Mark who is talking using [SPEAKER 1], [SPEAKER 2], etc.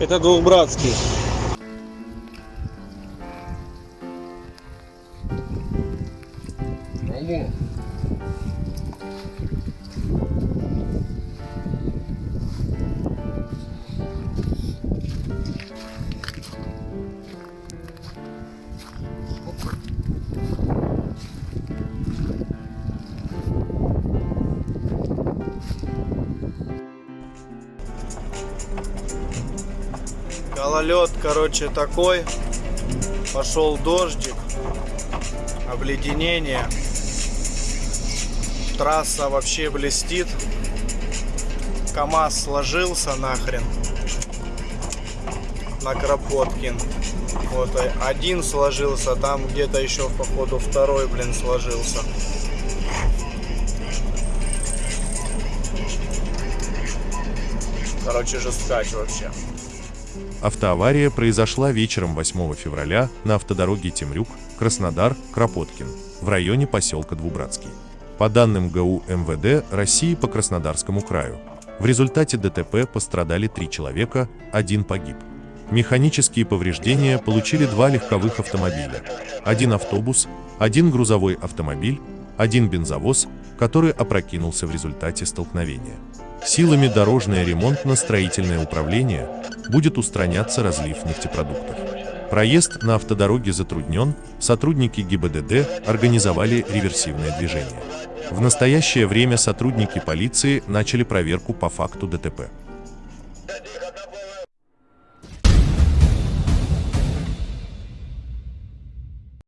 [SPEAKER 1] Это двухбратский.
[SPEAKER 2] Алло.
[SPEAKER 1] Гололед, короче, такой. Пошел дождик. Обледенение. Трасса вообще блестит. КамАЗ сложился нахрен. На Кропоткин. Вот один сложился, там где-то еще походу второй, блин, сложился. Короче, жесткач вообще.
[SPEAKER 3] Автоавария произошла вечером 8 февраля на автодороге Темрюк, Краснодар, Кропоткин, в районе поселка Двубратский. По данным ГУ МВД России по Краснодарскому краю, в результате ДТП пострадали три человека, один погиб. Механические повреждения получили два легковых автомобиля, один автобус, один грузовой автомобиль, один бензовоз, который опрокинулся в результате столкновения. Силами дорожное ремонтно-строительное управление будет устраняться разлив нефтепродуктов. Проезд на автодороге затруднен, сотрудники ГИБДД организовали реверсивное движение. В настоящее время сотрудники полиции начали проверку по факту ДТП.